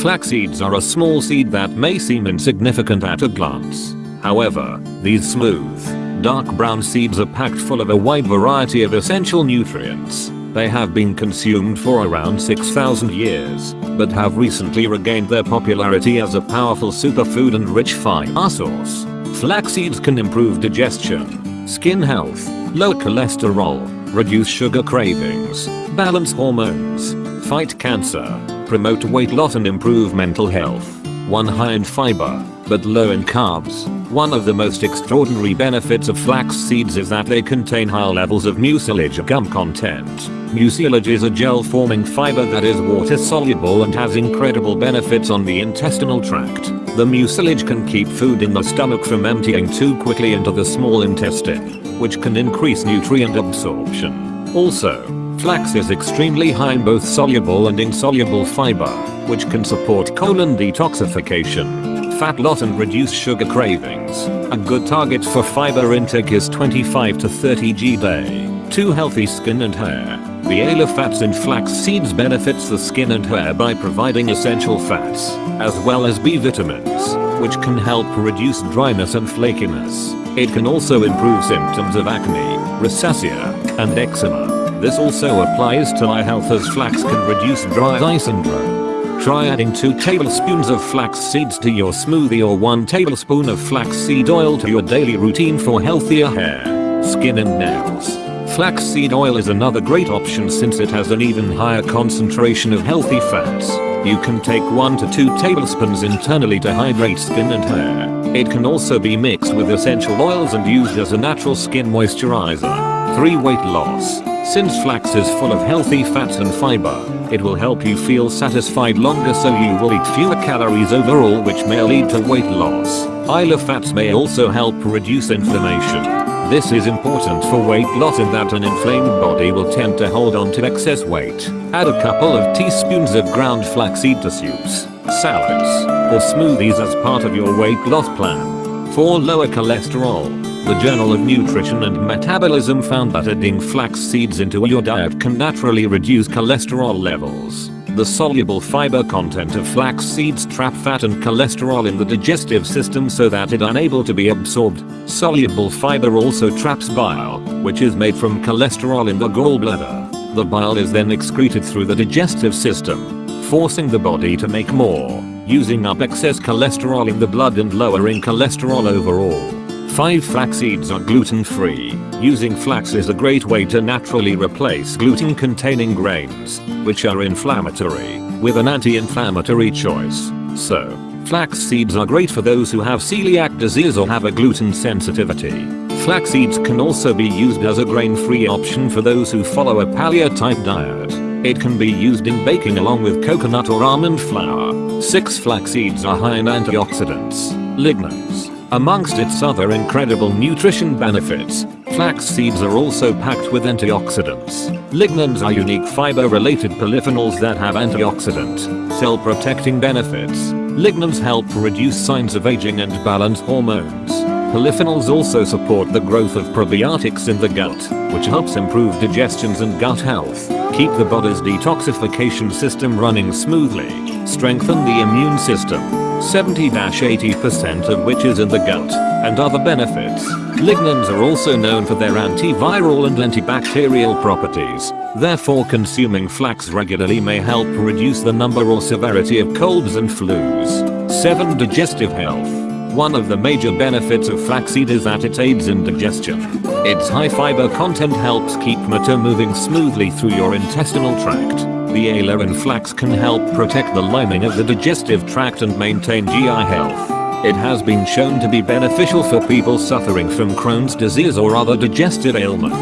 Flax seeds are a small seed that may seem insignificant at a glance. However, these smooth, dark brown seeds are packed full of a wide variety of essential nutrients. They have been consumed for around 6,000 years, but have recently regained their popularity as a powerful superfood and rich fiber source. Flax seeds can improve digestion, skin health, lower cholesterol, reduce sugar cravings, balance hormones, fight cancer, promote weight loss and improve mental health. One high in fiber, but low in carbs. One of the most extraordinary benefits of flax seeds is that they contain high levels of mucilage gum content. Mucilage is a gel-forming fiber that is water-soluble and has incredible benefits on the intestinal tract. The mucilage can keep food in the stomach from emptying too quickly into the small intestine, which can increase nutrient absorption. Also, flax is extremely high in both soluble and insoluble fiber, which can support colon detoxification, fat loss and reduce sugar cravings. A good target for fiber intake is 25 to 30 g day. 2 healthy skin and hair. The aliphax in flax seeds benefits the skin and hair by providing essential fats, as well as B vitamins, which can help reduce dryness and flakiness. It can also improve symptoms of acne, rosacea, and eczema. This also applies to eye health as flax can reduce dry eye syndrome. Try adding 2 tablespoons of flax seeds to your smoothie or 1 tablespoon of flax seed oil to your daily routine for healthier hair, skin and nails. Flaxseed oil is another great option since it has an even higher concentration of healthy fats. You can take 1 to 2 tablespoons internally to hydrate skin and hair. It can also be mixed with essential oils and used as a natural skin moisturizer. 3. Weight loss. Since flax is full of healthy fats and fiber, it will help you feel satisfied longer so you will eat fewer calories overall which may lead to weight loss. Isla fats may also help reduce inflammation. This is important for weight loss in that an inflamed body will tend to hold on to excess weight. Add a couple of teaspoons of ground flaxseed to soups, salads, or smoothies as part of your weight loss plan. For lower cholesterol, the Journal of Nutrition and Metabolism found that adding flax seeds into your diet can naturally reduce cholesterol levels. The soluble fiber content of flax seeds trap fat and cholesterol in the digestive system so that it unable to be absorbed. Soluble fiber also traps bile, which is made from cholesterol in the gallbladder. The bile is then excreted through the digestive system, forcing the body to make more, using up excess cholesterol in the blood and lowering cholesterol overall. 5 flax seeds are gluten free. Using flax is a great way to naturally replace gluten containing grains, which are inflammatory, with an anti-inflammatory choice. So, flax seeds are great for those who have celiac disease or have a gluten sensitivity. Flax seeds can also be used as a grain-free option for those who follow a paleo-type diet. It can be used in baking along with coconut or almond flour. 6 flax seeds are high in antioxidants, lignans, Amongst its other incredible nutrition benefits, flax seeds are also packed with antioxidants. Lignans are unique fiber-related polyphenols that have antioxidant, cell-protecting benefits. Lignans help reduce signs of aging and balance hormones. Polyphenols also support the growth of probiotics in the gut, which helps improve digestions and gut health, keep the body's detoxification system running smoothly, strengthen the immune system, 70-80% of which is in the gut, and other benefits. Lignans are also known for their antiviral and antibacterial properties. Therefore consuming flax regularly may help reduce the number or severity of colds and flus. 7. Digestive health. One of the major benefits of flaxseed is that it aids in digestion. Its high fiber content helps keep matter moving smoothly through your intestinal tract. The aloe and flax can help protect the lining of the digestive tract and maintain GI health. It has been shown to be beneficial for people suffering from Crohn's disease or other digestive ailments,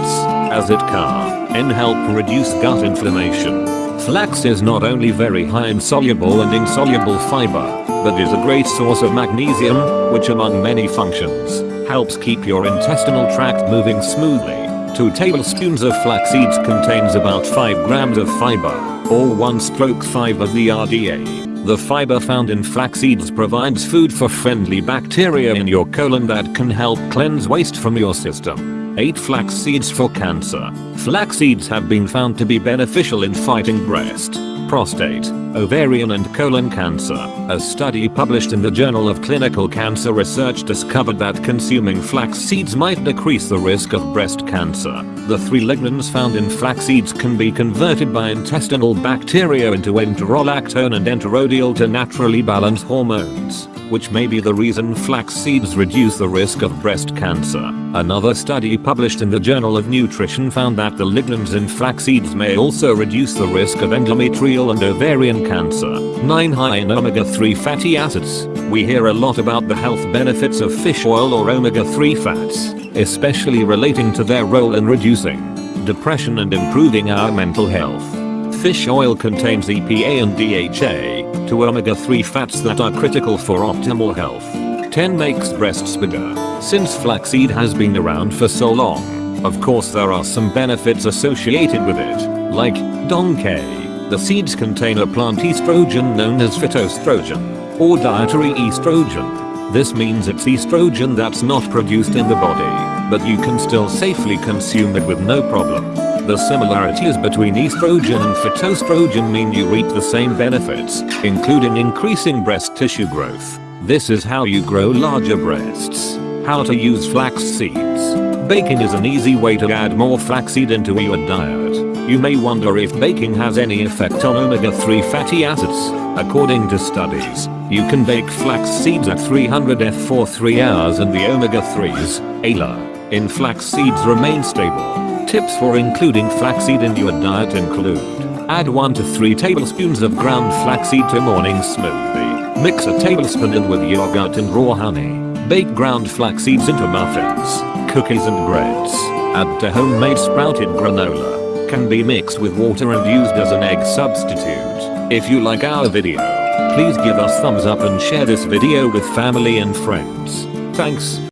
as it can help reduce gut inflammation. Flax is not only very high in soluble and insoluble fiber, but is a great source of magnesium, which among many functions, helps keep your intestinal tract moving smoothly. 2 tablespoons of flax seeds contains about 5 grams of fiber, or 1 stroke 5 of the RDA. The fiber found in flax seeds provides food for friendly bacteria in your colon that can help cleanse waste from your system. 8 flax seeds for cancer. Flax seeds have been found to be beneficial in fighting breast, prostate, ovarian and colon cancer. A study published in the Journal of Clinical Cancer Research discovered that consuming flax seeds might decrease the risk of breast cancer. The three lignans found in flax seeds can be converted by intestinal bacteria into enterolactone and enterodiol to naturally balance hormones which may be the reason flax seeds reduce the risk of breast cancer. Another study published in the Journal of Nutrition found that the lignans in flax seeds may also reduce the risk of endometrial and ovarian cancer. 9 high in omega-3 fatty acids. We hear a lot about the health benefits of fish oil or omega-3 fats, especially relating to their role in reducing depression and improving our mental health. Fish oil contains EPA and DHA, two omega-3 fats that are critical for optimal health. 10 makes breasts bigger. Since flaxseed has been around for so long, of course there are some benefits associated with it, like Donkey. The seeds contain a plant estrogen known as phytoestrogen, or dietary estrogen. This means it's estrogen that's not produced in the body, but you can still safely consume it with no problem. The similarities between estrogen and phytoestrogen mean you reap the same benefits, including increasing breast tissue growth. This is how you grow larger breasts. How to use flax seeds. Baking is an easy way to add more flaxseed into your diet. You may wonder if baking has any effect on omega-3 fatty acids. According to studies, you can bake flax seeds at 300 F for 3 hours and the omega-3s, ALA, in flax seeds remain stable. Tips for including flaxseed in your diet include Add 1 to 3 tablespoons of ground flaxseed to morning smoothie. Mix a tablespoon in with yogurt and raw honey. Bake ground flax seeds into muffins, cookies and breads. Add to homemade sprouted granola. Can be mixed with water and used as an egg substitute. If you like our video, please give us thumbs up and share this video with family and friends. Thanks.